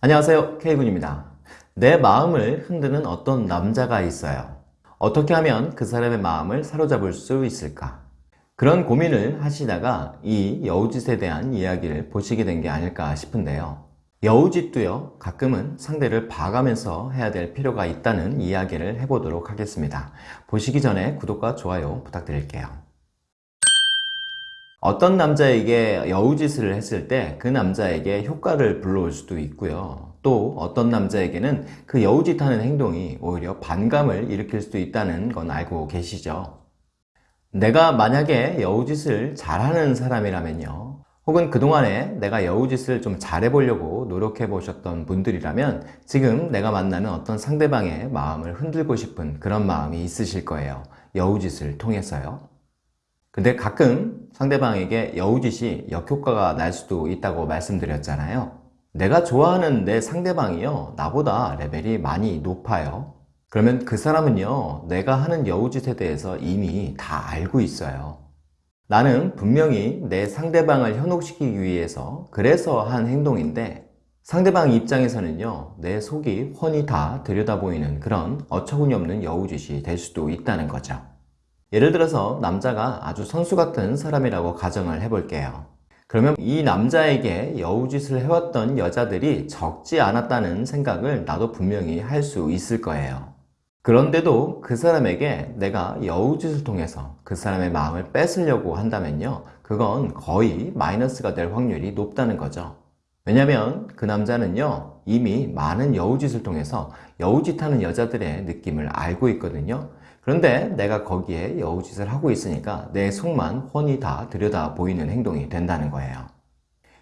안녕하세요 K군입니다. 내 마음을 흔드는 어떤 남자가 있어요? 어떻게 하면 그 사람의 마음을 사로잡을 수 있을까? 그런 고민을 하시다가 이 여우짓에 대한 이야기를 보시게 된 게 아닐까 싶은데요. 여우짓도요 가끔은 상대를 봐가면서 해야 될 필요가 있다는 이야기를 해보도록 하겠습니다. 보시기 전에 구독과 좋아요 부탁드릴게요 어떤 남자에게 여우짓을 했을 때 그 남자에게 효과를 불러올 수도 있고요. 또 어떤 남자에게는 그 여우짓하는 행동이 오히려 반감을 일으킬 수도 있다는 건 알고 계시죠? 내가 만약에 여우짓을 잘하는 사람이라면요. 혹은 그동안에 내가 여우짓을 좀 잘해보려고 노력해 보셨던 분들이라면 지금 내가 만나는 어떤 상대방의 마음을 흔들고 싶은 그런 마음이 있으실 거예요. 여우짓을 통해서요. 근데 가끔 상대방에게 여우짓이 역효과가 날 수도 있다고 말씀드렸잖아요. 내가 좋아하는 내 상대방이요 나보다 레벨이 많이 높아요. 그러면 그 사람은요 내가 하는 여우짓에 대해서 이미 다 알고 있어요. 나는 분명히 내 상대방을 현혹시키기 위해서 그래서 한 행동인데 상대방 입장에서는요 내 속이 훤히 다 들여다보이는 그런 어처구니 없는 여우짓이 될 수도 있다는 거죠 예를 들어서 남자가 아주 선수 같은 사람이라고 가정을 해볼게요. 그러면 이 남자에게 여우짓을 해왔던 여자들이 적지 않았다는 생각을 나도 분명히 할 수 있을 거예요. 그런데도 그 사람에게 내가 여우짓을 통해서 그 사람의 마음을 뺏으려고 한다면요 그건 거의 마이너스가 될 확률이 높다는 거죠. 왜냐면 그 남자는요 이미 많은 여우짓을 통해서 여우짓하는 여자들의 느낌을 알고 있거든요 그런데 내가 거기에 여우짓을 하고 있으니까 내 속만 훤히 다 들여다 보이는 행동이 된다는 거예요.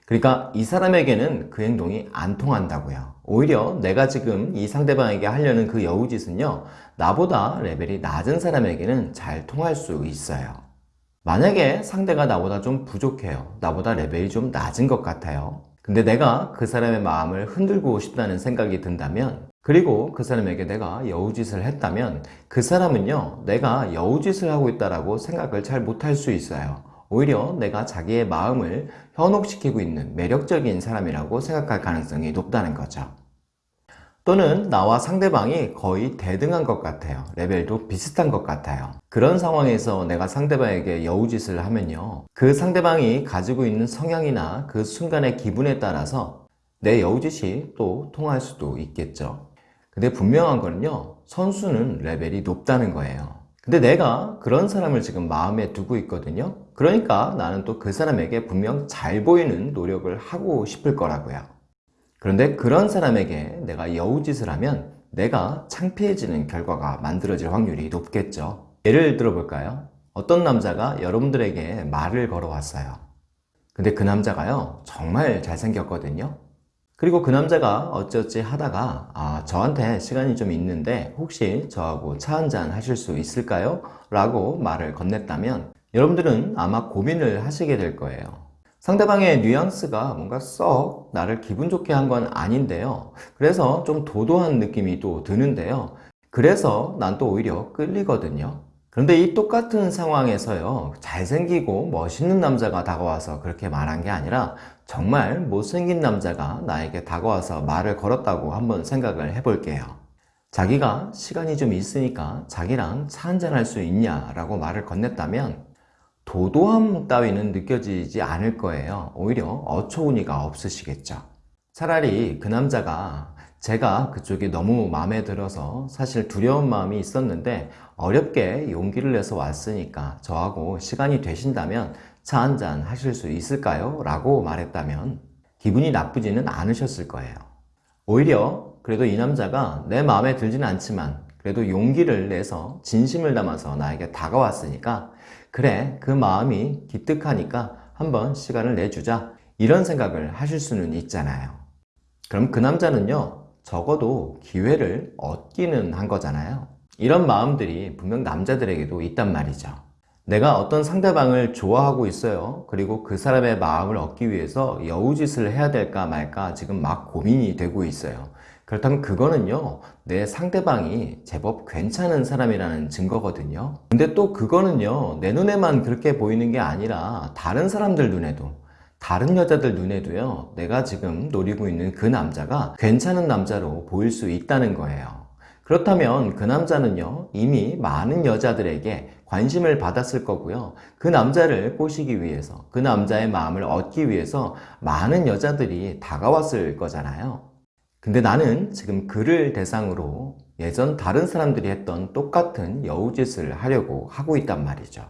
그러니까 이 사람에게는 그 행동이 안 통한다고요. 오히려 내가 지금 이 상대방에게 하려는 그 여우짓은요 나보다 레벨이 낮은 사람에게는 잘 통할 수 있어요. 만약에 상대가 나보다 좀 부족해요. 나보다 레벨이 좀 낮은 것 같아요. 근데 내가 그 사람의 마음을 흔들고 싶다는 생각이 든다면 그리고 그 사람에게 내가 여우짓을 했다면 그 사람은요 내가 여우짓을 하고 있다고 생각을 잘 못할 수 있어요. 오히려 내가 자기의 마음을 현혹시키고 있는 매력적인 사람이라고 생각할 가능성이 높다는 거죠. 또는 나와 상대방이 거의 대등한 것 같아요. 레벨도 비슷한 것 같아요. 그런 상황에서 내가 상대방에게 여우짓을 하면요 그 상대방이 가지고 있는 성향이나 그 순간의 기분에 따라서 내 여우짓이 또 통할 수도 있겠죠 근데 분명한 거는요 선수는 레벨이 높다는 거예요. 근데 내가 그런 사람을 지금 마음에 두고 있거든요. 그러니까 나는 또 그 사람에게 분명 잘 보이는 노력을 하고 싶을 거라고요. 그런데 그런 사람에게 내가 여우짓을 하면 내가 창피해지는 결과가 만들어질 확률이 높겠죠. 예를 들어 볼까요? 어떤 남자가 여러분들에게 말을 걸어왔어요. 근데 그 남자가요 정말 잘생겼거든요 그리고 그 남자가 어찌어찌 하다가 아 저한테 시간이 좀 있는데 혹시 저하고 차 한잔 하실 수 있을까요? 라고 말을 건넸다면 여러분들은 아마 고민을 하시게 될 거예요. 상대방의 뉘앙스가 뭔가 썩 나를 기분 좋게 한 건 아닌데요. 그래서 좀 도도한 느낌이 또 드는데요. 그래서 난 또 오히려 끌리거든요 그런데 이 똑같은 상황에서요 잘생기고 멋있는 남자가 다가와서 그렇게 말한 게 아니라 정말 못생긴 남자가 나에게 다가와서 말을 걸었다고 한번 생각을 해볼게요. 자기가 시간이 좀 있으니까 자기랑 차 한잔 할 수 있냐 라고 말을 건넸다면 도도함 따위는 느껴지지 않을 거예요. 오히려 어처구니가 없으시겠죠. 차라리 그 남자가 제가 그쪽이 너무 마음에 들어서 사실 두려운 마음이 있었는데 어렵게 용기를 내서 왔으니까 저하고 시간이 되신다면 차 한잔 하실 수 있을까요? 라고 말했다면 기분이 나쁘지는 않으셨을 거예요. 오히려 그래도 이 남자가 내 마음에 들지는 않지만 그래도 용기를 내서 진심을 담아서 나에게 다가왔으니까 그래 그 마음이 기특하니까 한번 시간을 내주자. 이런 생각을 하실 수는 있잖아요. 그럼 그 남자는요 적어도 기회를 얻기는 한 거잖아요. 이런 마음들이 분명 남자들에게도 있단 말이죠. 내가 어떤 상대방을 좋아하고 있어요. 그리고 그 사람의 마음을 얻기 위해서 여우짓을 해야 될까 말까 지금 막 고민이 되고 있어요. 그렇다면 그거는요 내 상대방이 제법 괜찮은 사람이라는 증거거든요. 근데 또 그거는요 내 눈에만 그렇게 보이는 게 아니라 다른 사람들 눈에도 다른 여자들 눈에도요, 내가 지금 노리고 있는 그 남자가 괜찮은 남자로 보일 수 있다는 거예요. 그렇다면 그 남자는요, 이미 많은 여자들에게 관심을 받았을 거고요. 그 남자를 꼬시기 위해서, 그 남자의 마음을 얻기 위해서 많은 여자들이 다가왔을 거잖아요. 근데 나는 지금 그를 대상으로 예전 다른 사람들이 했던 똑같은 여우짓을 하려고 하고 있단 말이죠.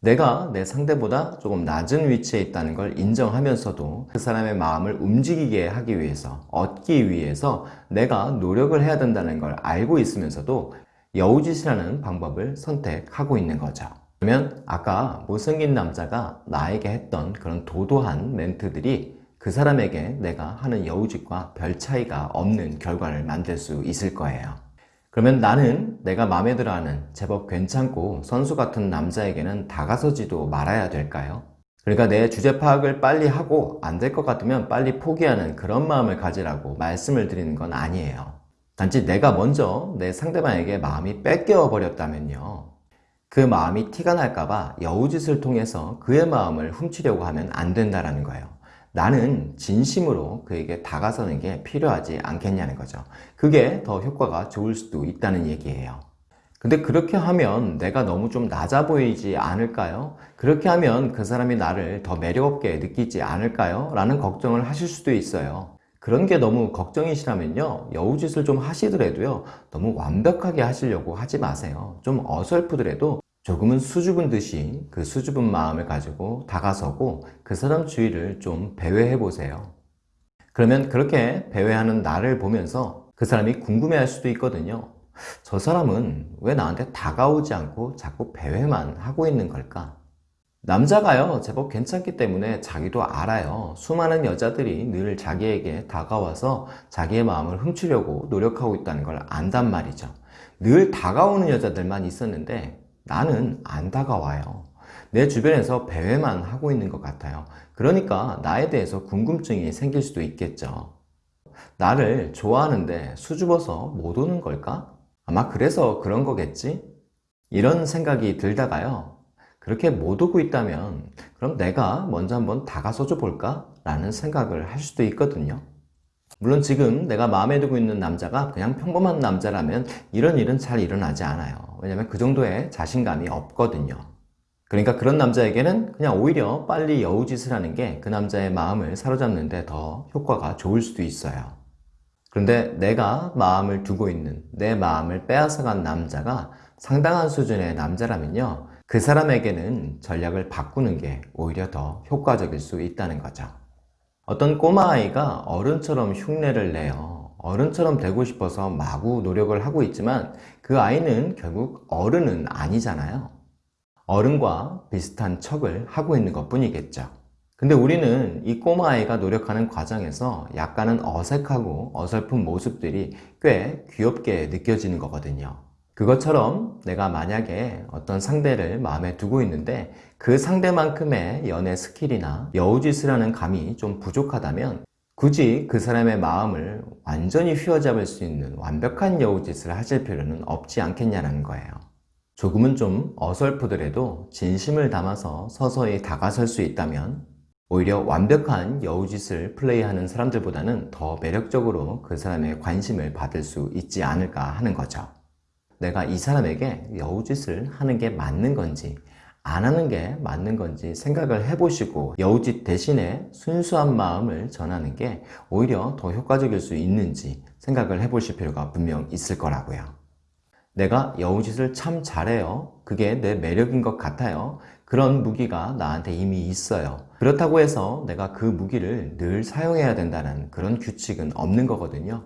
내가 내 상대보다 조금 낮은 위치에 있다는 걸 인정하면서도 그 사람의 마음을 움직이게 하기 위해서, 얻기 위해서 내가 노력을 해야 된다는 걸 알고 있으면서도 여우짓이라는 방법을 선택하고 있는 거죠. 그러면 아까 못생긴 남자가 나에게 했던 그런 도도한 멘트들이 그 사람에게 내가 하는 여우짓과 별 차이가 없는 결과를 만들 수 있을 거예요. 그러면 나는 내가 마음에 들어 하는 제법 괜찮고 선수 같은 남자에게는 다가서지도 말아야 될까요? 그러니까 내 주제 파악을 빨리 하고 안 될 것 같으면 빨리 포기하는 그런 마음을 가지라고 말씀을 드리는 건 아니에요. 단지 내가 먼저 내 상대방에게 마음이 뺏겨 버렸다면요. 그 마음이 티가 날까봐 여우짓을 통해서 그의 마음을 훔치려고 하면 안 된다라는 거예요. 나는 진심으로 그에게 다가서는 게 필요하지 않겠냐는 거죠. 그게 더 효과가 좋을 수도 있다는 얘기예요. 근데 그렇게 하면 내가 너무 좀 낮아 보이지 않을까요? 그렇게 하면 그 사람이 나를 더 매력없게 느끼지 않을까요? 라는 걱정을 하실 수도 있어요. 그런 게 너무 걱정이시라면요. 여우짓을 좀 하시더라도요. 너무 완벽하게 하시려고 하지 마세요. 좀 어설프더라도 조금은 수줍은 듯이 그 수줍은 마음을 가지고 다가서고 그 사람 주위를 좀 배회해 보세요. 그러면 그렇게 배회하는 나를 보면서 그 사람이 궁금해 할 수도 있거든요. 저 사람은 왜 나한테 다가오지 않고 자꾸 배회만 하고 있는 걸까? 남자가요, 제법 괜찮기 때문에 자기도 알아요. 수많은 여자들이 늘 자기에게 다가와서 자기의 마음을 훔치려고 노력하고 있다는 걸 안단 말이죠. 늘 다가오는 여자들만 있었는데 나는 안 다가와요. 내 주변에서 배회만 하고 있는 것 같아요. 그러니까 나에 대해서 궁금증이 생길 수도 있겠죠. 나를 좋아하는데 수줍어서 못 오는 걸까? 아마 그래서 그런 거겠지? 이런 생각이 들다가요. 그렇게 못 오고 있다면 그럼 내가 먼저 한번 다가서줘 볼까? 라는 생각을 할 수도 있거든요. 물론 지금 내가 마음에 두고 있는 남자가 그냥 평범한 남자라면 이런 일은 잘 일어나지 않아요. 왜냐면 그 정도의 자신감이 없거든요. 그러니까 그런 남자에게는 그냥 오히려 빨리 여우짓을 하는 게 그 남자의 마음을 사로잡는데 더 효과가 좋을 수도 있어요. 그런데 내가 마음을 두고 있는 내 마음을 빼앗아간 남자가 상당한 수준의 남자라면요. 그 사람에게는 전략을 바꾸는 게 오히려 더 효과적일 수 있다는 거죠. 어떤 꼬마아이가 어른처럼 흉내를 내요. 어른처럼 되고 싶어서 마구 노력을 하고 있지만 그 아이는 결국 어른은 아니잖아요. 어른과 비슷한 척을 하고 있는 것 뿐이겠죠. 근데 우리는 이 꼬마아이가 노력하는 과정에서 약간은 어색하고 어설픈 모습들이 꽤 귀엽게 느껴지는 거거든요. 그것처럼 내가 만약에 어떤 상대를 마음에 두고 있는데 그 상대만큼의 연애 스킬이나 여우짓을 하는 감이 좀 부족하다면 굳이 그 사람의 마음을 완전히 휘어잡을 수 있는 완벽한 여우짓을 하실 필요는 없지 않겠냐는 거예요. 조금은 좀 어설프더라도 진심을 담아서 서서히 다가설 수 있다면 오히려 완벽한 여우짓을 플레이하는 사람들보다는 더 매력적으로 그 사람의 관심을 받을 수 있지 않을까 하는 거죠. 내가 이 사람에게 여우짓을 하는 게 맞는 건지 안 하는 게 맞는 건지 생각을 해보시고 여우짓 대신에 순수한 마음을 전하는 게 오히려 더 효과적일 수 있는지 생각을 해보실 필요가 분명 있을 거라고요. 내가 여우짓을 참 잘해요. 그게 내 매력인 것 같아요. 그런 무기가 나한테 이미 있어요. 그렇다고 해서 내가 그 무기를 늘 사용해야 된다는 그런 규칙은 없는 거거든요.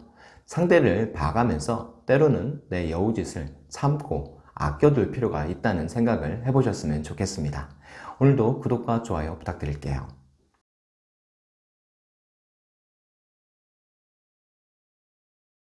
상대를 봐가면서 때로는 내 여우짓을 참고 아껴둘 필요가 있다는 생각을 해보셨으면 좋겠습니다. 오늘도 구독과 좋아요 부탁드릴게요.